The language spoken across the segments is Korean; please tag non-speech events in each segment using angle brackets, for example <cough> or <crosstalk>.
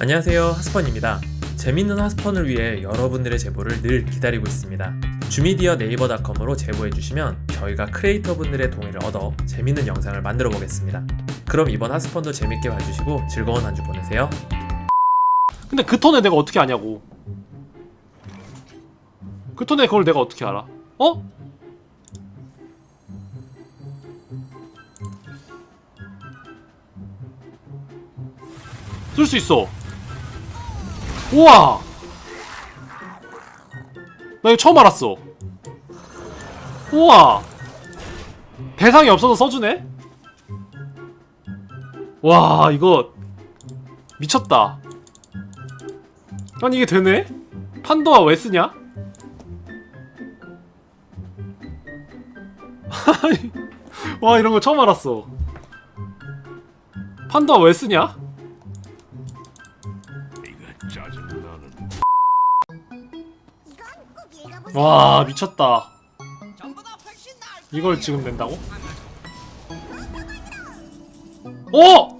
안녕하세요 하스펀입니다. 재밌는 하스펀을 위해 여러분들의 제보를 늘 기다리고 있습니다. 주미디어 네이버닷컴으로 제보해주시면 저희가 크리에이터 분들의 동의를 얻어 재밌는 영상을 만들어 보겠습니다. 그럼 이번 하스펀도 재밌게 봐주시고 즐거운 한 주 보내세요. 근데 그 턴에 내가 어떻게 아냐고. 그 턴에 그걸 내가 어떻게 알아? 어? 쓸 수 있어 우와 나 이거 처음 알았어 우와 대상이 없어서 써주네 와 이거 미쳤다 아니 이게 되네? 판도아 왜 쓰냐? <laughs> 와 이런 거 처음 알았어 판도아 왜 쓰냐? 와 미쳤다 이걸 지금 낸다고? 오! 오!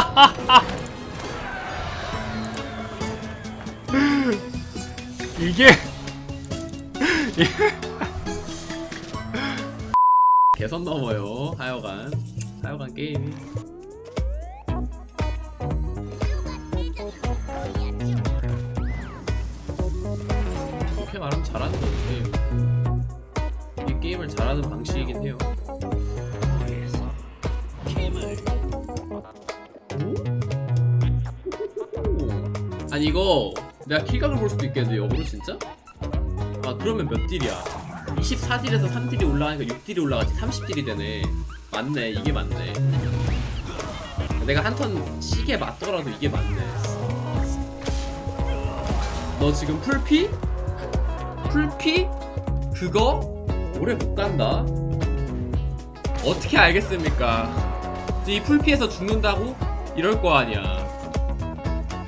<laughs> 이게 <laughs> 개선 넘어요 하여간. 하여간 게임이. 그렇게 말하면 잘하는 건데 이 게임을 잘하는 방식이긴 해요 아니 이거 내가 킬각을 볼 수도 있겠는데 역으로 진짜? 아 그러면 몇 딜이야 24딜에서 3딜이 올라가니까 6딜이 올라가지 30딜이 되네 맞네 이게 맞네 내가 한 턴 시계 맞더라도 이게 맞네 너 지금 풀피? 풀피? 그거? 오래 못 간다 어떻게 알겠습니까 이 풀피에서 죽는다고? 이럴 거 아니야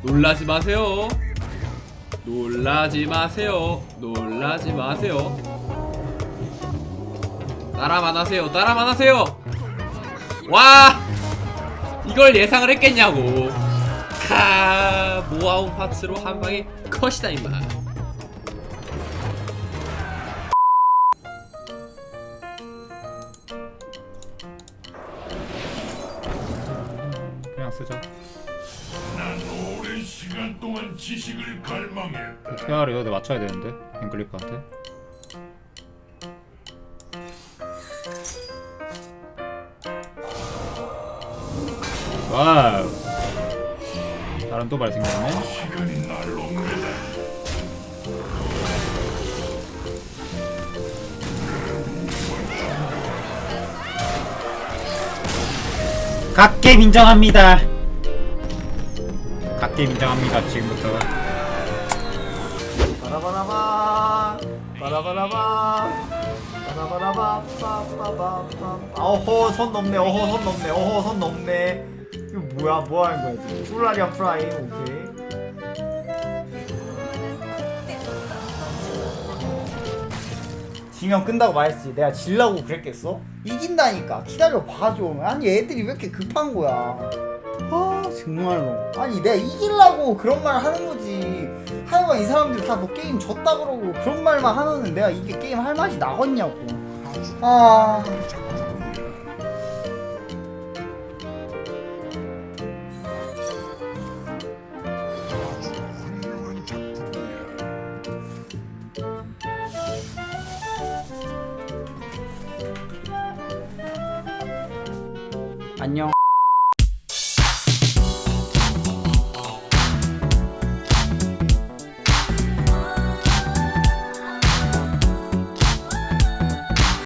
놀라지 마세요. 놀라지 마세요. 놀라지 마세요. 따라만 하세요. 따라만 하세요. 와! 이걸 예상을 했겠냐고. 카 모아온 파츠로 한 방에 컷이다 임마. 그냥 쓰자 난 오랜 시간 동안 지식을 갈망했다. 어떻게 하래요? 내가 맞춰야 되는데 앵글리프한테 와우 다른 또 발생겼네 시간이 날로 매다. 각겜 인정합니다 각겜 인정합니다 지금부터. 바라바라바 바라바라바 바라바라바 빠빠빠빠 어허 선 넘네 어허 선 넘네 어허 선 넘네. 이거 뭐야 뭐 하는 거야 지금? 플라리아 프라임 오케이. 지면 끈다고 말했지. 내가 질라고 그랬겠어? 이긴다니까. 기다려 봐줘 아니 애들이 왜 이렇게 급한 거야 아 정말로. 아니 내가 이기려고 그런 말 하는 거지. 하여간 이 사람들 다너 게임 졌다 그러고 그런 말만 하면은 내가 이게 게임 할 맛이 나겠냐고. 아. 안녕